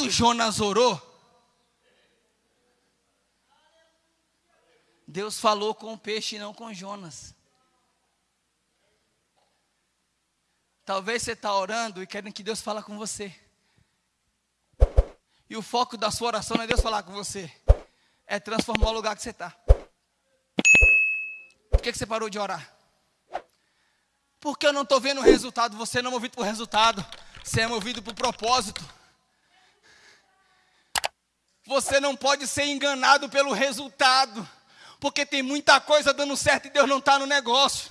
quando Jonas orou, Deus falou com o peixe e não com Jonas. Talvez você está orando e querendo que Deus fale com você. E o foco da sua oração não é Deus falar com você. É transformar o lugar que você está. Por que, que você parou de orar? Porque eu não estou vendo o resultado. Você não é movido por resultado. Você é movido por propósito. Você não pode ser enganado pelo resultado porque tem muita coisa dando certo e Deus não está no negócio.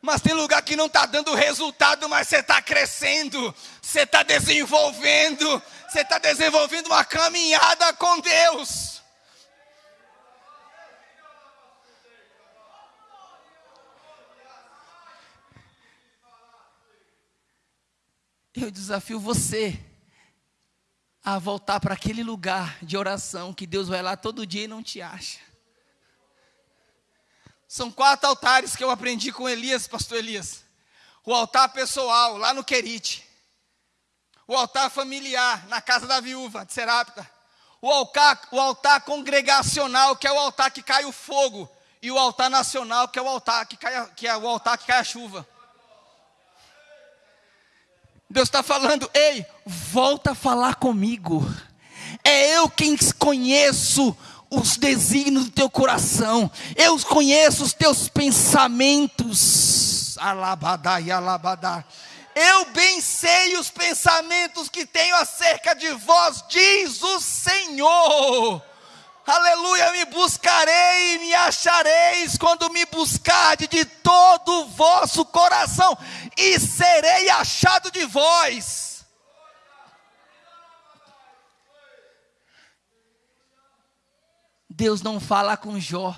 Mas tem lugar que não está dando resultado, mas você está crescendo, você está desenvolvendo, você está desenvolvendo uma caminhada com Deus. Eu desafio você a voltar para aquele lugar de oração que Deus vai lá todo dia e não te acha. São quatro altares que eu aprendi com Elias, pastor Elias. O altar pessoal, lá no Querite. O altar familiar, na casa da viúva de Serapta. O altar, o altar congregacional, que é o altar que cai o fogo. E o altar nacional, que é o altar que cai, que é o altar que cai a chuva. Deus está falando, ei, volta a falar comigo. É eu quem conheço os desígnios do teu coração, eu conheço os teus pensamentos. Alabadá e alabadá. Eu bem sei os pensamentos que tenho acerca de vós, diz o Senhor. Aleluia, me buscarei e me achareis quando me buscarde de todo o vosso coração, e serei achado de vós. Deus não fala com Jó.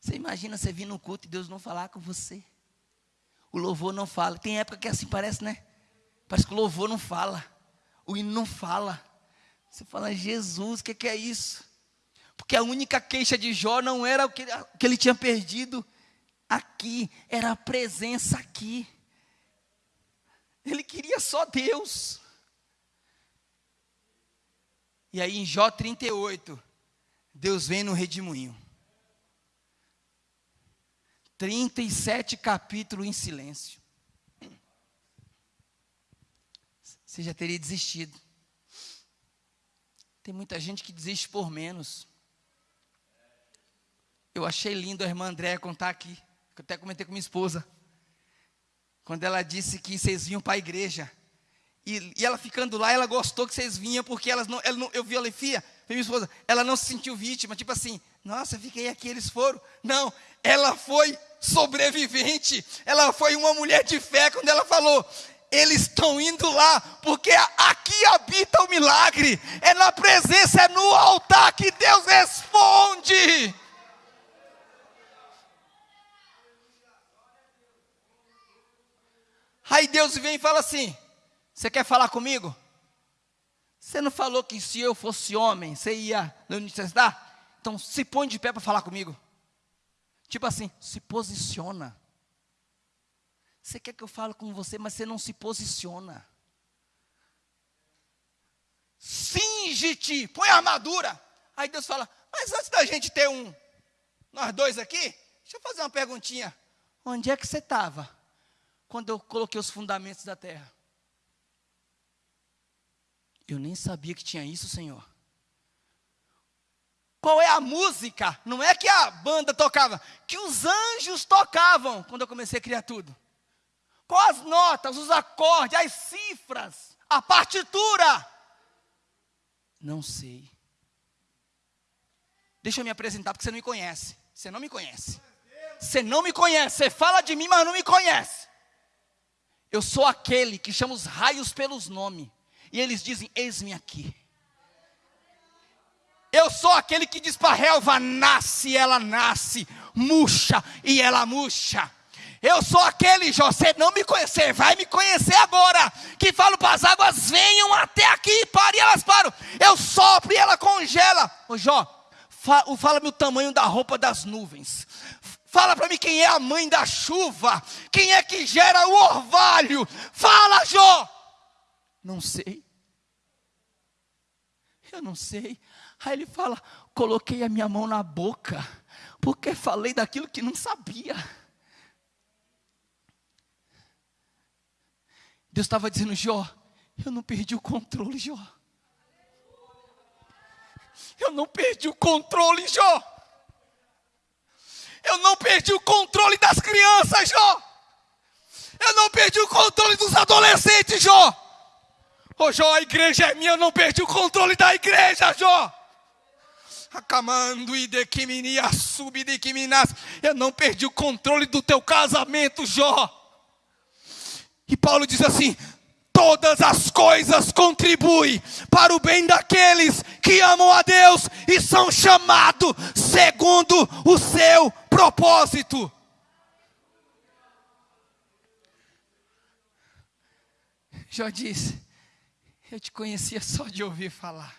Você imagina você vir no culto e Deus não falar com você. O louvor não fala. Tem época que é assim parece, né? Parece que o louvor não fala. O hino não fala. Você fala, Jesus, o que, que, é isso? Porque a única queixa de Jó não era o que, que ele tinha perdido aqui, era a presença aqui. Ele queria só Deus. E aí em Jó 38, Deus vem no redemoinho. 37 capítulos em silêncio. Você já teria desistido. Tem muita gente que desiste por menos. Eu achei lindo a irmã Andréa contar aqui, que eu até comentei com minha esposa. Quando ela disse que vocês vinham para a igreja. E, e, ela ficando lá, ela gostou que vocês vinham, porque elas não, ela não eu vi a Lefia, minha esposa, ela não se sentiu vítima, tipo assim, nossa, fiquei aqui, eles foram. Não, ela foi sobrevivente, ela foi uma mulher de fé quando ela falou, eles estão indo lá, porque aqui habita o milagre, é na presença, é no altar que Deus responde. Aí Deus vem e fala assim: você quer falar comigo? Você não falou que se eu fosse homem, você ia me necessitar? Então se põe de pé para falar comigo. Tipo assim, se posiciona. Você quer que eu fale com você, mas você não se posiciona. Singe-te, põe a armadura. Aí Deus fala, mas antes da gente ter um, nós dois aqui, deixa eu fazer uma perguntinha. Onde é que você estava quando eu coloquei os fundamentos da terra? Eu nem sabia que tinha isso, Senhor. Qual é a música? Não é que a banda tocava, que os anjos tocavam quando eu comecei a criar tudo. Quais as notas, os acordes, as cifras, a partitura? Não sei. Deixa eu me apresentar porque você não me conhece. Você não me conhece. Você não me conhece. Você fala de mim, mas não me conhece. Eu sou aquele que chama os raios pelos nomes. E eles dizem: Eis-me aqui. Eu sou aquele que diz para a relva: nasce, ela nasce, murcha e ela murcha. Eu sou aquele, você não me conhecer, vai me conhecer agora. Que falo para as águas, venham até aqui, pare e elas param. Eu sopro e ela congela. Ô Jó, fala-me o tamanho da roupa das nuvens. Fala para mim quem é a mãe da chuva. Quem é que gera o orvalho. Fala, Jó. Não sei. Eu não sei. Aí ele fala: coloquei a minha mão na boca, porque falei daquilo que não sabia. Deus estava dizendo, Jó, eu não perdi o controle, Jó. Eu não perdi o controle, Jó. Eu não perdi o controle das crianças, Jó. Eu não perdi o controle dos adolescentes, Jó. Ô Jó, a igreja é minha, eu não perdi o controle da igreja, Jó. Acamando e de a sub de quiminas. Eu não perdi o controle do teu casamento, Jó. E Paulo diz assim: todas as coisas contribuem para o bem daqueles que amam a Deus e são chamados segundo o seu propósito. Jó disse: Eu te conhecia só de ouvir falar.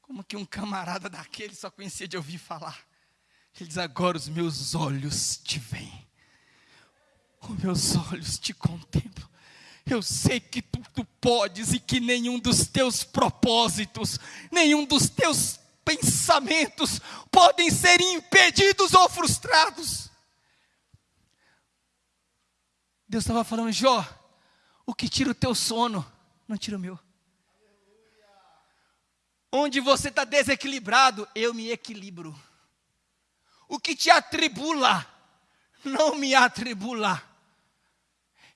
Como que um camarada daquele só conhecia de ouvir falar? Ele diz: Agora os meus olhos te veem os meus olhos te contemplam. Eu sei que tu, tu podes e que nenhum dos teus propósitos, nenhum dos teus pensamentos podem ser impedidos ou frustrados. Deus estava falando, Jó, o que tira o teu sono, não tira o meu. Onde você está desequilibrado, eu me equilibro. O que te atribula, não me atribula.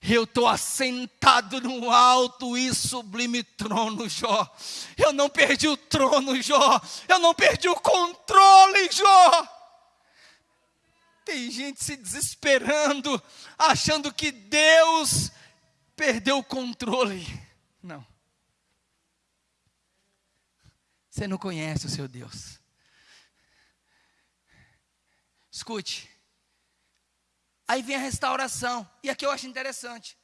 Eu estou assentado no alto e sublime trono, Jó. Eu não perdi o trono, Jó. Eu não perdi o controle, Jó. Tem gente se desesperando, achando que Deus perdeu o controle. Não. Você não conhece o seu Deus. Escute. Aí vem a restauração. E aqui eu acho interessante.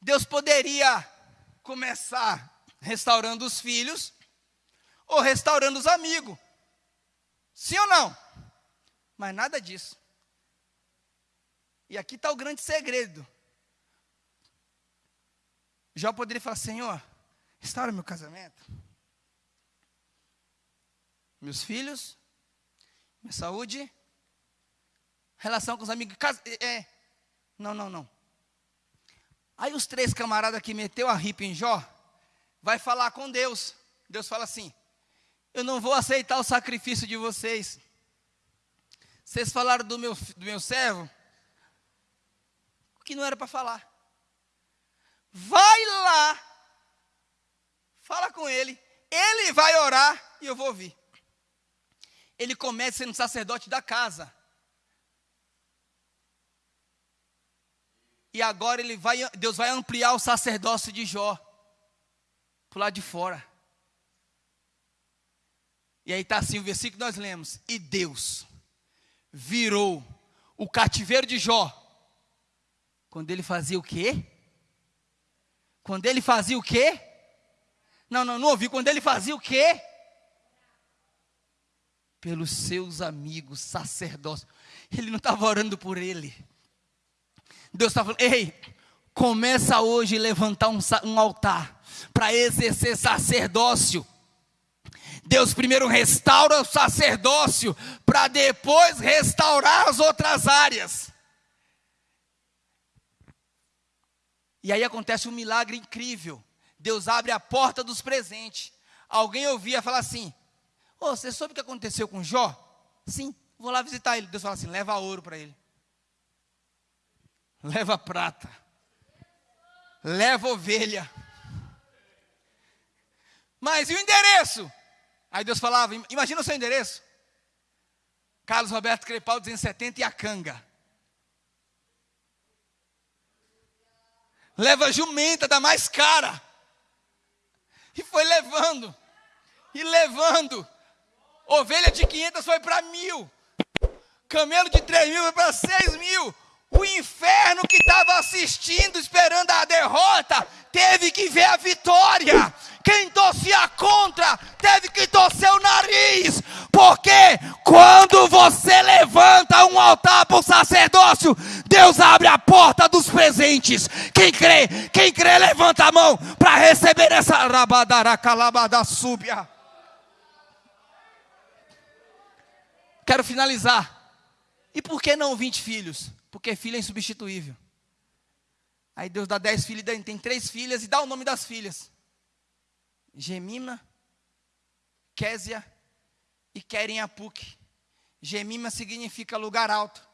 Deus poderia começar restaurando os filhos ou restaurando os amigos. Sim ou não? Mas nada disso. E aqui está o grande segredo. Jó poderia falar: Senhor, restaura meu casamento, meus filhos, minha saúde relação com os amigos. É, é. Não, não, não. Aí os três camaradas que meteu a ripa em Jó, vai falar com Deus. Deus fala assim: Eu não vou aceitar o sacrifício de vocês. Vocês falaram do meu, do meu servo, que não era para falar. Vai lá, fala com ele, ele vai orar e eu vou ouvir. Ele começa sendo sacerdote da casa. E agora ele vai, Deus vai ampliar o sacerdócio de Jó para lado de fora. E aí está assim o versículo que nós lemos. E Deus virou o cativeiro de Jó. Quando ele fazia o quê? Quando ele fazia o quê? Não, não, não ouvi. Quando ele fazia o quê? Pelos seus amigos sacerdócios. Ele não estava orando por ele. Deus está falando, ei, começa hoje a levantar um, um altar para exercer sacerdócio. Deus primeiro restaura o sacerdócio para depois restaurar as outras áreas. E aí acontece um milagre incrível. Deus abre a porta dos presentes. Alguém ouvia falar assim: oh, você soube o que aconteceu com Jó? Sim, vou lá visitar ele. Deus fala assim: leva ouro para ele leva prata, leva ovelha. Mas e o endereço? Aí Deus falava: imagina o seu endereço. Carlos Roberto Crepal 270 e a canga. Leva jumenta da mais cara. E foi levando. E levando. Ovelha de 500 foi para mil. Camelo de 3 mil foi para 6 mil. O inferno que estava assistindo, esperando a derrota, teve que ver a vitória. Quem torcia contra, teve que torcer o nariz. Porque quando você levanta um altar para o sacerdócio, Deus abre a porta dos presentes. Quem crê, quem crê, levanta a mão para receber essa rabadaracalabada súbia. Quero finalizar. E por que não 20 filhos? Porque filho é insubstituível. Aí Deus dá 10 filhos, tem três filhas e dá o nome das filhas. Gemima, Késia e Querem Gemima significa lugar alto.